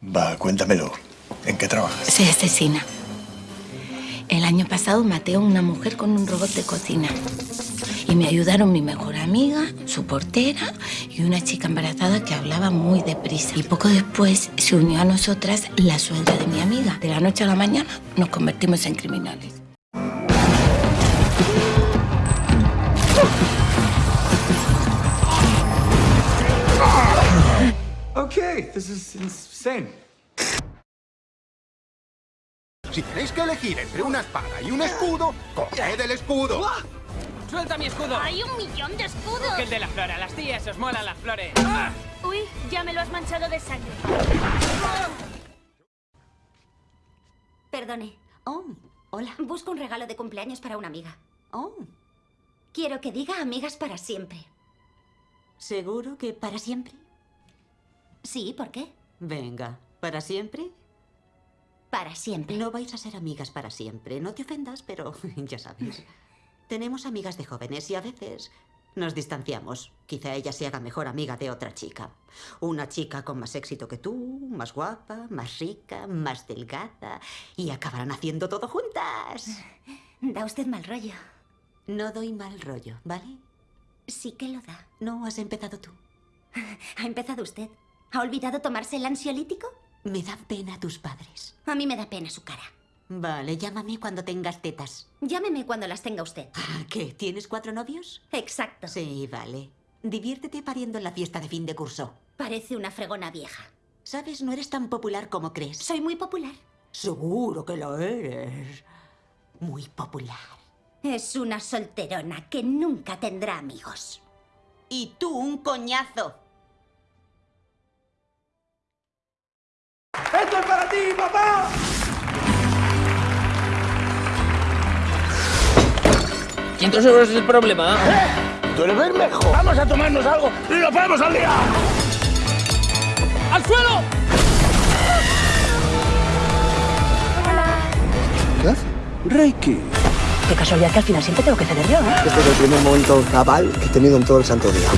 Va, cuéntamelo. ¿En qué trabajas? Soy asesina. El año pasado maté a una mujer con un robot de cocina. Y me ayudaron mi mejor amiga, su portera y una chica embarazada que hablaba muy deprisa. Y poco después se unió a nosotras la suegra de mi amiga. De la noche a la mañana nos convertimos en criminales. Okay, this is insane. Si tenéis que elegir entre una espada y un escudo, coged el escudo. ¡Suelta mi escudo! ¡Hay un millón de escudos! Que el de la flor, a las tías os molan las flores. Uy, ya me lo has manchado de sangre. Perdone, Oh, hola. busco un regalo de cumpleaños para una amiga. Oh, Quiero que diga amigas para siempre. ¿seguro que para siempre? Sí, ¿por qué? Venga, ¿para siempre? Para siempre. No vais a ser amigas para siempre. No te ofendas, pero ya sabes. Tenemos amigas de jóvenes y a veces nos distanciamos. Quizá ella se haga mejor amiga de otra chica. Una chica con más éxito que tú, más guapa, más rica, más delgada. Y acabarán haciendo todo juntas. Da usted mal rollo. No doy mal rollo, ¿vale? Sí que lo da. No has empezado tú. Ha empezado usted. ¿Ha olvidado tomarse el ansiolítico? Me dan pena tus padres. A mí me da pena su cara. Vale, llámame cuando tengas tetas. Llámeme cuando las tenga usted. Ah, ¿Qué? ¿Tienes cuatro novios? Exacto. Sí, vale. Diviértete pariendo en la fiesta de fin de curso. Parece una fregona vieja. Sabes, no eres tan popular como crees. Soy muy popular. Seguro que lo eres. Muy popular. Es una solterona que nunca tendrá amigos. Y tú un coñazo. Es para ti, papá! ¿500 euros es el problema? ¡Tú eres Bermejo! Vamos a tomarnos algo y lo ponemos al día. ¡Al suelo! ¿Qué? Reiki. Qué casualidad que al final siempre tengo que ceder yo, ¿eh? Este es el primer momento cabal que he tenido en todo el santo día.